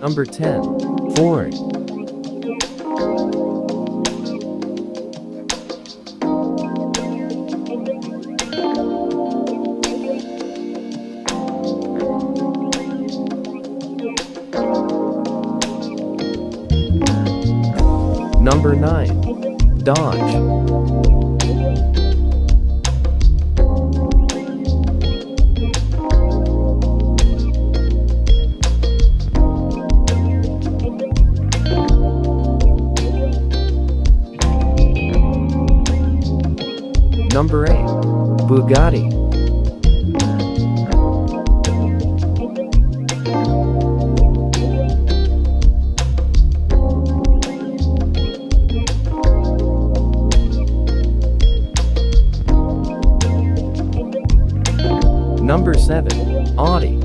Number 10. Ford. Number 9. Dodge. Number 8. Bugatti. Number 7. Audi.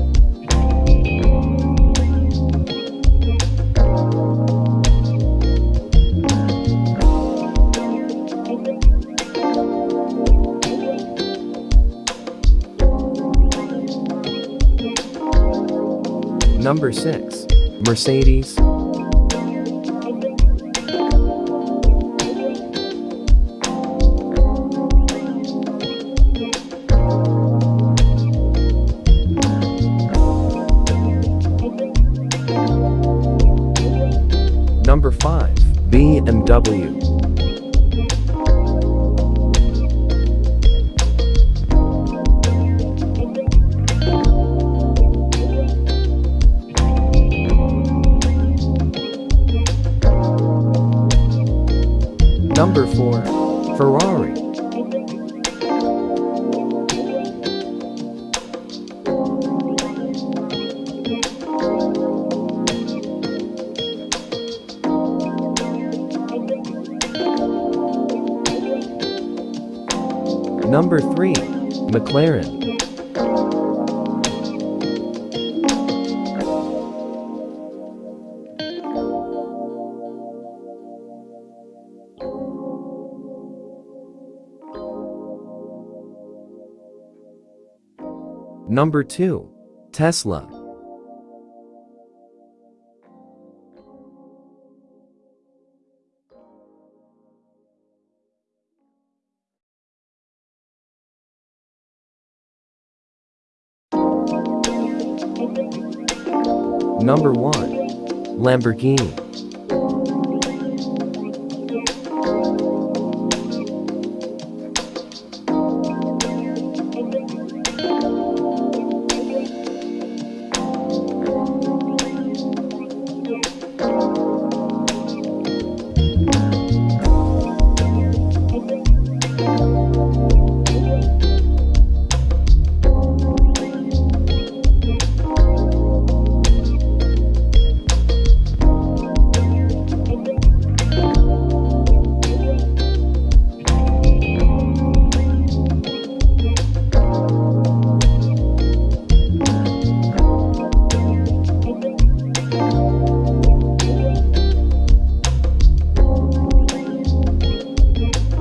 Number 6. Mercedes. Number 5. BMW. Number 4. Ferrari. Number 3. McLaren. Number 2. Tesla. Number 1. Lamborghini.